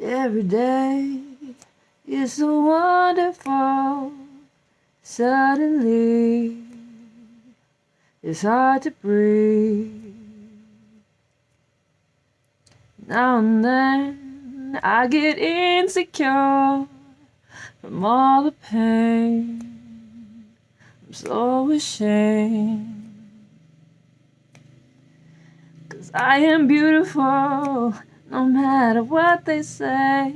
Every day is so wonderful. Suddenly, it's hard to breathe. Now and then, I get insecure from all the pain. I'm so ashamed. Cause I am beautiful no matter what they say.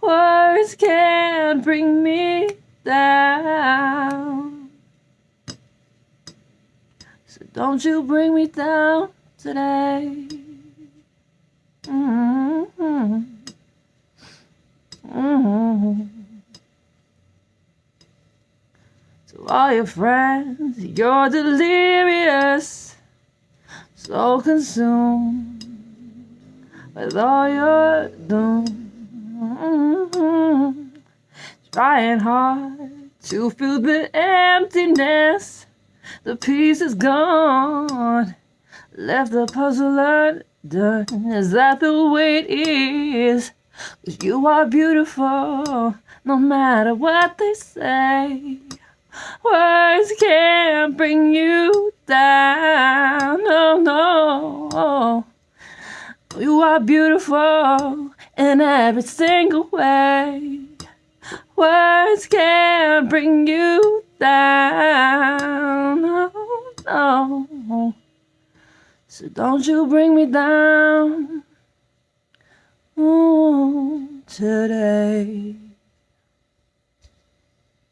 Words can't bring me down. So don't you bring me down today. Mm-hmm. Mm-hmm. To all your friends, you're delirious, so consumed with all your doom. Trying hard to fill the emptiness, the piece is gone. Left the puzzle undone. Is that the way it is? Cause you are beautiful, no matter what they say. Words can't You are beautiful in every single way. Words can't bring you down. No, no. So don't you bring me down ooh, today.